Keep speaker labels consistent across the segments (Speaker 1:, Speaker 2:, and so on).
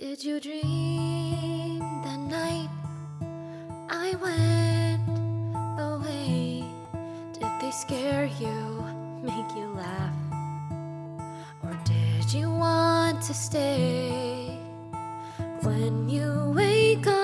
Speaker 1: Did you dream that night I went away? Did they scare you, make you laugh? Or did you want to stay? When you wake up,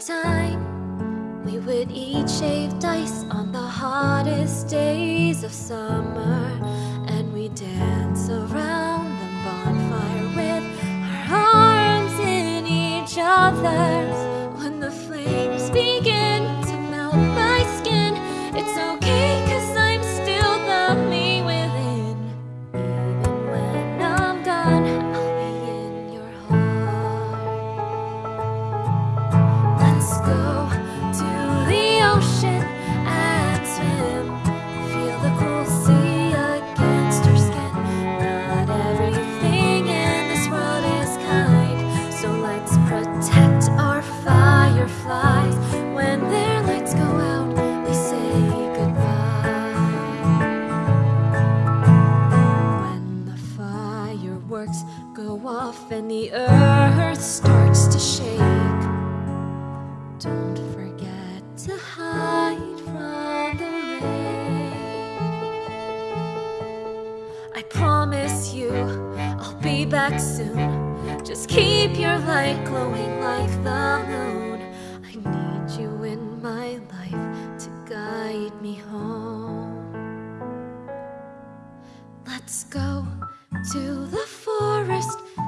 Speaker 1: time we would eat shaved ice on the hottest days of summer, and we dance around go off and the earth starts to shake. Don't forget to hide from the rain. I promise you, I'll be back soon. Just keep your light glowing like the moon. I need you in my life to guide me home. Let's go to the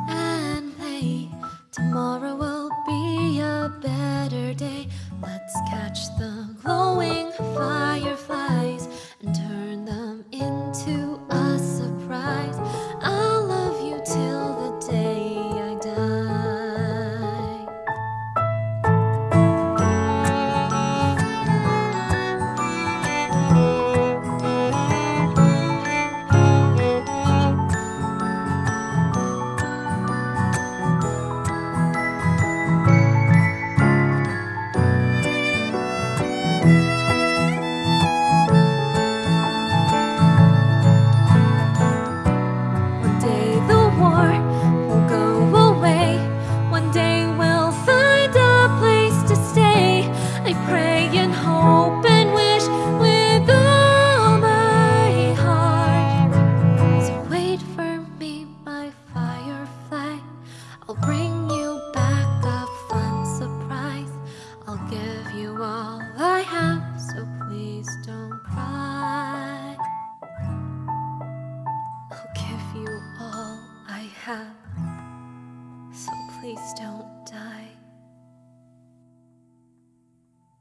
Speaker 1: and play. Tomorrow will be a better day. Let's catch the glowing fireflies and turn them. I'll bring you back a fun surprise. I'll give you all I have So please don't cry. I'll give you all I have So please don't die.